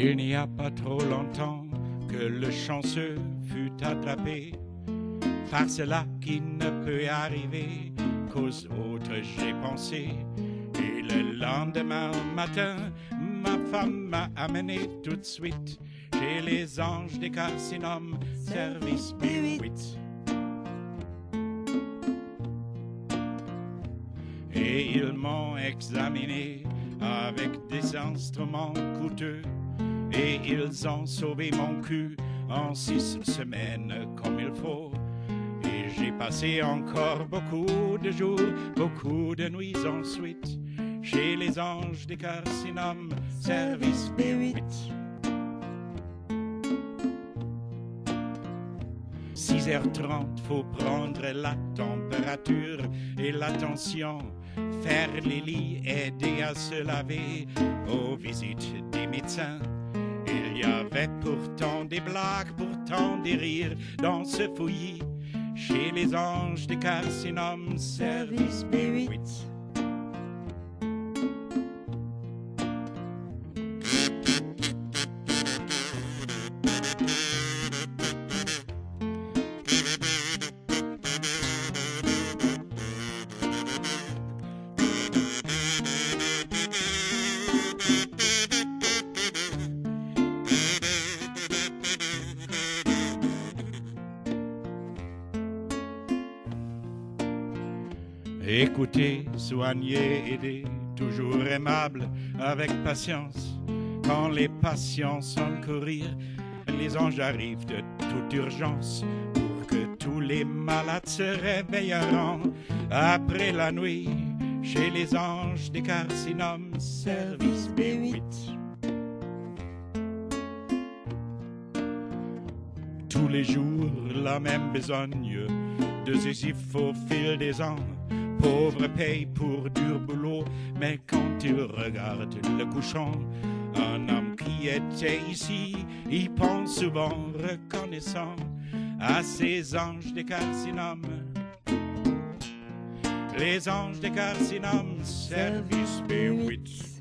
Il n'y a pas trop longtemps que le chanceux fut attrapé par cela qui ne peut arriver qu'aux autres j'ai pensé. Et le lendemain matin, ma femme m'a amené tout de suite chez les anges des carcinomes, service B8. Et ils m'ont examiné avec des instruments coûteux. Et ils ont sauvé mon cul en six semaines comme il faut. Et j'ai passé encore beaucoup de jours, beaucoup de nuits ensuite chez les anges des carcinomes, service B8. 6h30, faut prendre la température et l'attention, faire les lits, aider à se laver, aux visites des médecins. Il y avait pourtant des blagues, pourtant des rires dans ce fouillis, chez les anges des carcinomes, service B8. Écoutez, soignez, aidez, toujours aimable, avec patience. Quand les patients sont courir, les anges arrivent de toute urgence pour que tous les malades se réveilleront après la nuit chez les anges des carcinomes, service B8. Tous les jours, la même besogne de Sisyphe au fil des ans. Pauvre paye pour dur boulot, mais quand il regarde le couchon, un homme qui était ici, il pense souvent reconnaissant à ces anges des carcinomes. Les anges des carcinomes, service B8.